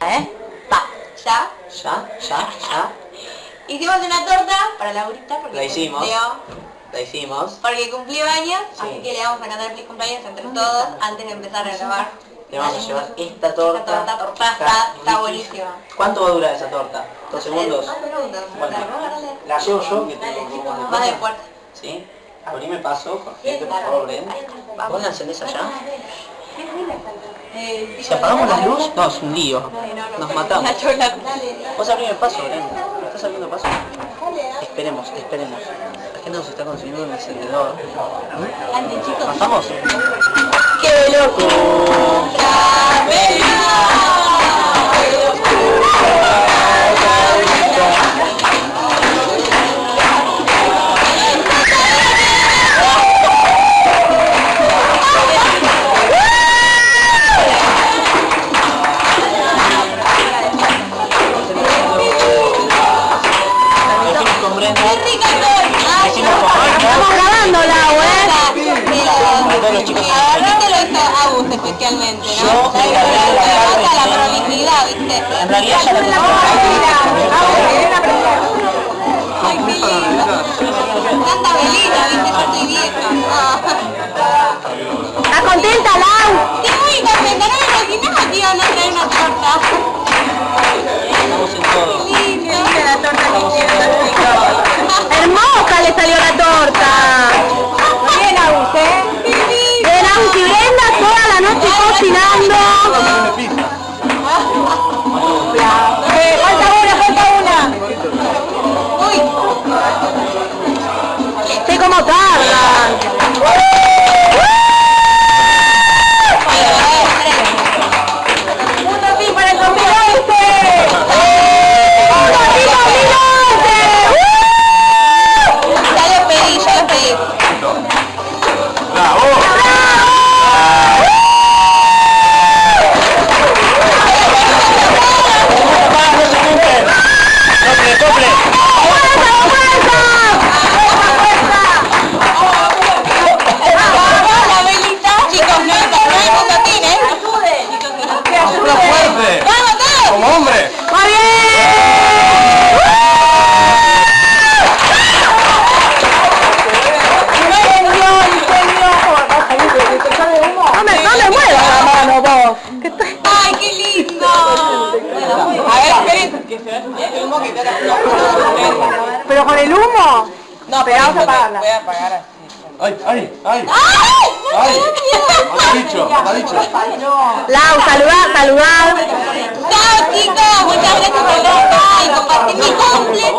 ¿Eh? Pa. ¿Ya? Ya, ya, ya. Hicimos una torta para Laurita porque La hicimos. cumplió, La hicimos. porque cumplió años, Sí. así que le vamos a cantar feliz cumpleaños entre todos antes de empezar a grabar. Le vamos a llevar esta torta. Esta torta, torta, está, está buenísima. ¿Cuánto va a durar esa torta? ¿Dos segundos? Dos. Bueno, la llevo yo, que tengo un poco más de puerta. ¿Sí? Abrime paso, Jorge, por favor, ven. ¿Vos la encendés allá? Eh, Si apagamos la luz, no, es un lío. Nos matamos. Vos abrime paso, Bren. ¿Me estás abriendo paso? Esperemos, esperemos. La gente nos está consiguiendo un encendedor. ¿Pasamos? ¡Qué locura! Estamos grabando, Lau, ¿eh? Para todos los chicos. Agarrátelo esto a vos especialmente, ¿no? Yo la la. En realidad ya la ¿Pero con el humo? No, pero vamos a apagarla. Voy a apagar así. ¡Ay, ay, ay! ¡Ay! ¡Ay! Lau, saludar, saludar. Chao chicos, muchas gracias por estar y compartir mi cumple.